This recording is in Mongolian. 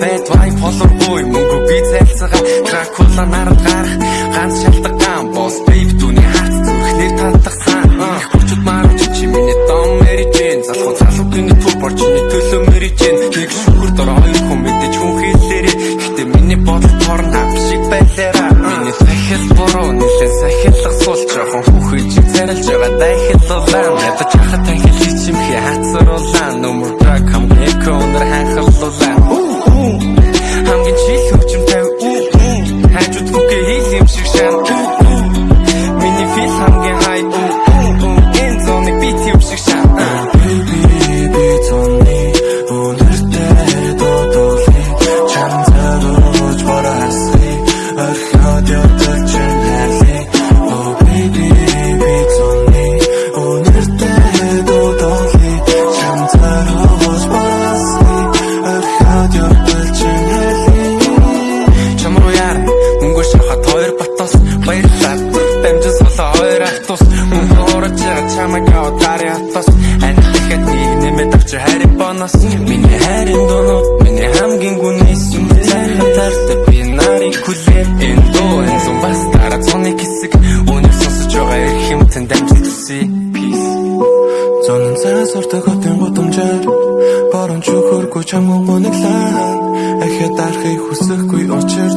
бэд вай полоргүй мөнгө би цайлцгаа. Дракула нарад гарах ганц шалтгаан. Бос бейб түүний хац зүрхнэр татгсан хүчит марч чи миний дом мэрижэн залхуу залуугийн төв борчны төлөө мэрижэн нэг шүгүр дор хоёр хүн мэдээж хүн хэлээрээ гэтээ миний бодол торн ап шиг байлаараа. Миний сахил буруу нэлээ сахиллах суул жоохон хүүхэд зарилж байгаа дайхиллуулаа ядаж хахад танхил чимхи хацруулаа нүмер драг хамгийн эко өнөр ханхарлуулаа яваад гари хатос ань тэгэхэд нэг нэмэт авчир хари бонус миний хайрын дуунууд миний хамгийн гүнээс юм цайхан тартай би нарыг хүлээ энэ дуу энэ зам бас дараа цоны хэсэг. Өнөг сонсож байгаа юмтан дамжин төсөө peace. Зонон цаас ордог хотын гудамжаар Борон чөхөргүй чамгүй гониглаа Ахяд дарахыг хүсэхгүй учир